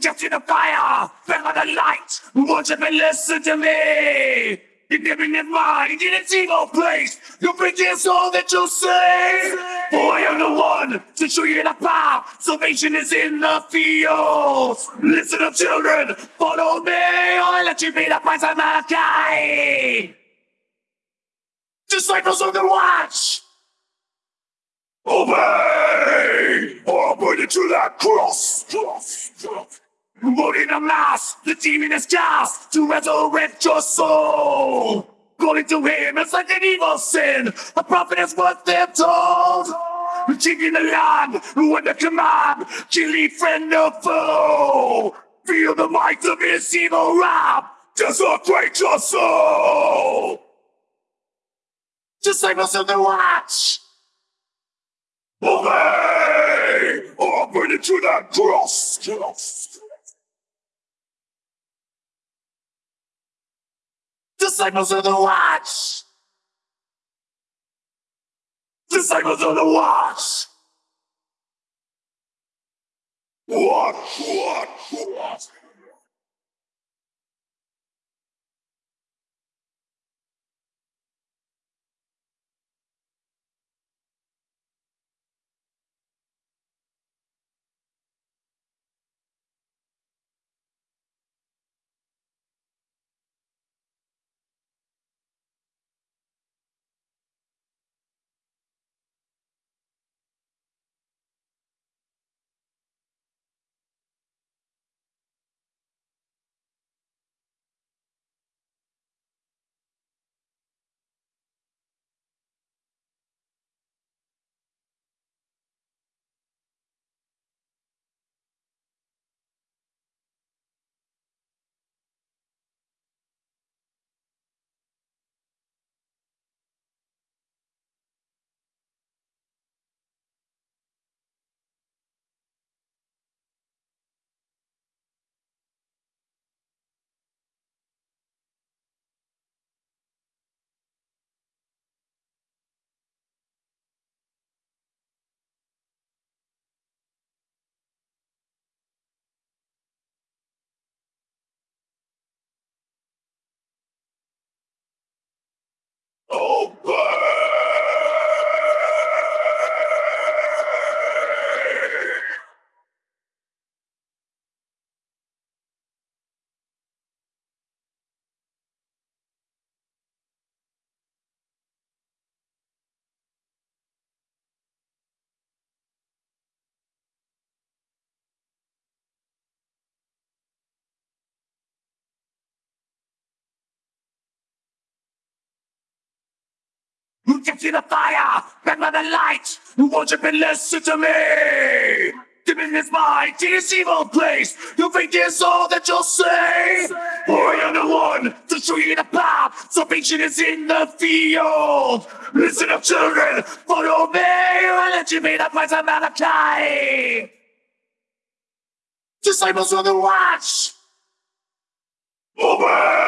Catching the fire, better the light. Worship and listen to me. You're giving it mind in its evil place. You bring this all that you say. For I am the one to show you the path. Salvation is in the fields. Listen up, children. Follow me. I'll let you be the price of mankind. Disciples of the watch. Obey! Or I'll put it to that cross! cross, cross. Loading a mass, the demon is cast to resurrect your soul! Calling to him is like an evil sin, a prophet is what they're told! Taking the land, the command, killing friend or foe! Feel the might of his evil wrath, desecrate your soul! Disciples of the watch! Obey! Burn it to that cross! cross. Disciples of the watch! Disciples of the watch! Gets in the fire? Back by the light. You worship and listen to me. Demon is mine, to this evil place. You think it's all that you'll say? For I am the one to show you the path. Salvation is in the field. Listen up, children. Follow me. I'll let you be the price of Malachi. Disciples of the watch. Obey!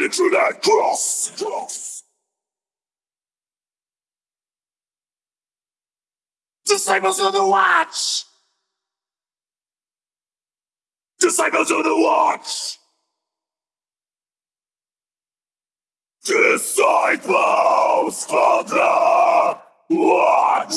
It to that cross! cross. Disciples of the watch! Disciples of the watch! Disciples of the watch!